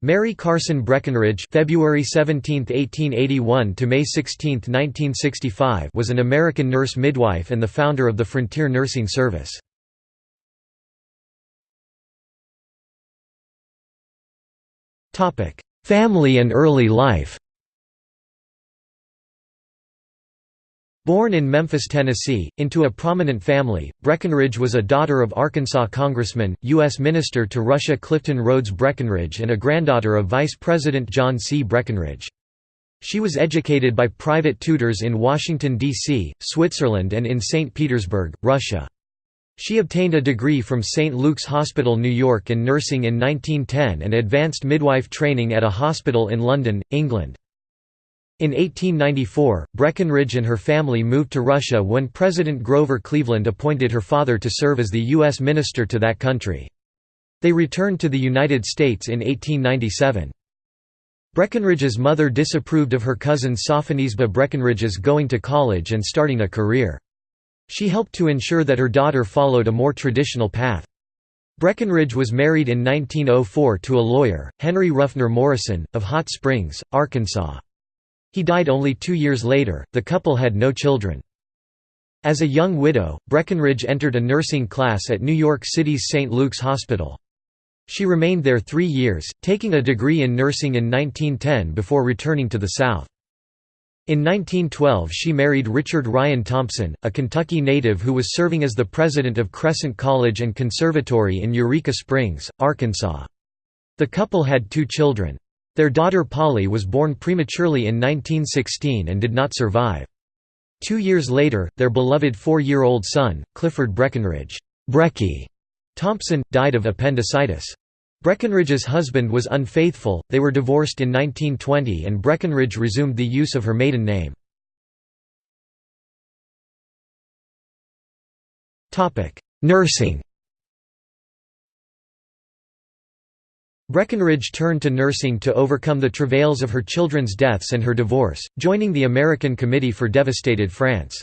Mary Carson Breckinridge February 17, 1881 to May 16, 1965 was an American nurse midwife and the founder of the Frontier Nursing Service. Family and early life Born in Memphis, Tennessee, into a prominent family, Breckinridge was a daughter of Arkansas Congressman, U.S. Minister to Russia Clifton Rhodes Breckinridge and a granddaughter of Vice President John C. Breckinridge. She was educated by private tutors in Washington, D.C., Switzerland and in St. Petersburg, Russia. She obtained a degree from St. Luke's Hospital, New York in nursing in 1910 and advanced midwife training at a hospital in London, England. In 1894, Breckinridge and her family moved to Russia when President Grover Cleveland appointed her father to serve as the U.S. minister to that country. They returned to the United States in 1897. Breckinridge's mother disapproved of her cousin Sophonisba Breckinridge's going to college and starting a career. She helped to ensure that her daughter followed a more traditional path. Breckinridge was married in 1904 to a lawyer, Henry Ruffner Morrison, of Hot Springs, Arkansas. He died only two years later, the couple had no children. As a young widow, Breckinridge entered a nursing class at New York City's St. Luke's Hospital. She remained there three years, taking a degree in nursing in 1910 before returning to the South. In 1912 she married Richard Ryan Thompson, a Kentucky native who was serving as the president of Crescent College and Conservatory in Eureka Springs, Arkansas. The couple had two children. Their daughter Polly was born prematurely in 1916 and did not survive. Two years later, their beloved four-year-old son, Clifford Breckinridge Breckie Thompson, died of appendicitis. Breckinridge's husband was unfaithful, they were divorced in 1920 and Breckinridge resumed the use of her maiden name. Nursing Breckinridge turned to nursing to overcome the travails of her children's deaths and her divorce, joining the American Committee for Devastated France.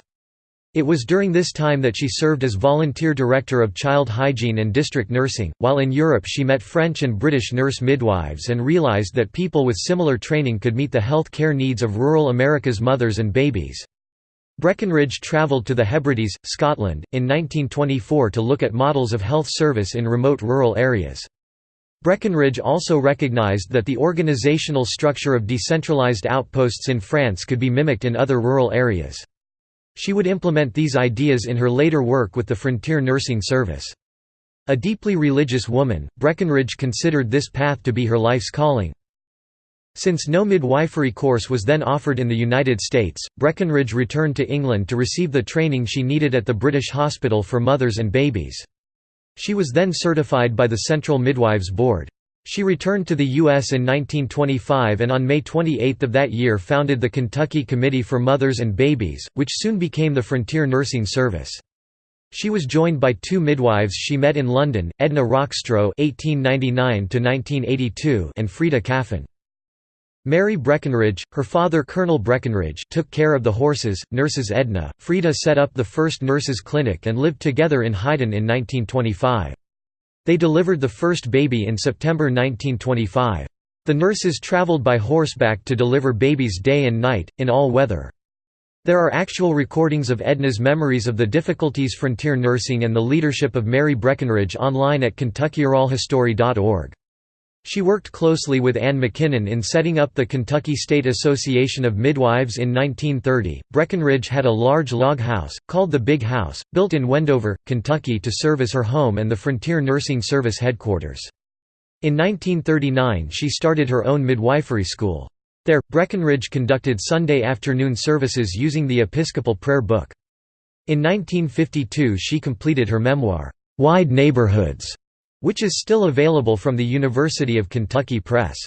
It was during this time that she served as volunteer director of child hygiene and district nursing. While in Europe, she met French and British nurse midwives and realized that people with similar training could meet the health care needs of rural America's mothers and babies. Breckinridge travelled to the Hebrides, Scotland, in 1924 to look at models of health service in remote rural areas. Breckinridge also recognized that the organizational structure of decentralized outposts in France could be mimicked in other rural areas. She would implement these ideas in her later work with the Frontier Nursing Service. A deeply religious woman, Breckinridge considered this path to be her life's calling. Since no midwifery course was then offered in the United States, Breckinridge returned to England to receive the training she needed at the British Hospital for Mothers and Babies. She was then certified by the Central Midwives Board. She returned to the U.S. in 1925 and on May 28 of that year founded the Kentucky Committee for Mothers and Babies, which soon became the Frontier Nursing Service. She was joined by two midwives she met in London, Edna Rockstroh (1899–1982) and Freda Caffin. Mary Breckinridge, her father Colonel Breckinridge took care of the horses, nurses Edna, Freda set up the first nurses' clinic and lived together in Hyden in 1925. They delivered the first baby in September 1925. The nurses traveled by horseback to deliver babies day and night, in all weather. There are actual recordings of Edna's memories of the difficulties frontier nursing and the leadership of Mary Breckinridge online at KentuckyOralHistory.org. She worked closely with Ann McKinnon in setting up the Kentucky State Association of Midwives in 1930. Breckinridge had a large log house, called the Big House, built in Wendover, Kentucky to serve as her home and the Frontier Nursing Service headquarters. In 1939 she started her own midwifery school. There, Breckinridge conducted Sunday afternoon services using the Episcopal Prayer Book. In 1952 she completed her memoir, "'Wide Neighborhoods' which is still available from the University of Kentucky Press.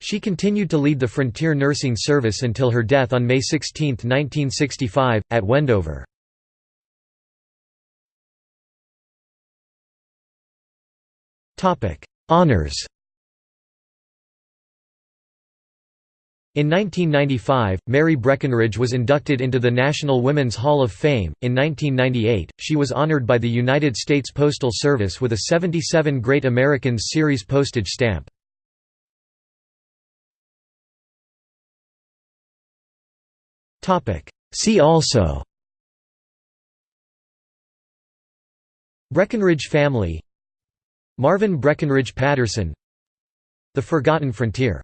She continued to lead the Frontier Nursing Service until her death on May 16, 1965, at Wendover. Honours In 1995, Mary Breckinridge was inducted into the National Women's Hall of Fame. In 1998, she was honored by the United States Postal Service with a 77 Great Americans Series postage stamp. See also Breckinridge family Marvin Breckinridge Patterson The Forgotten Frontier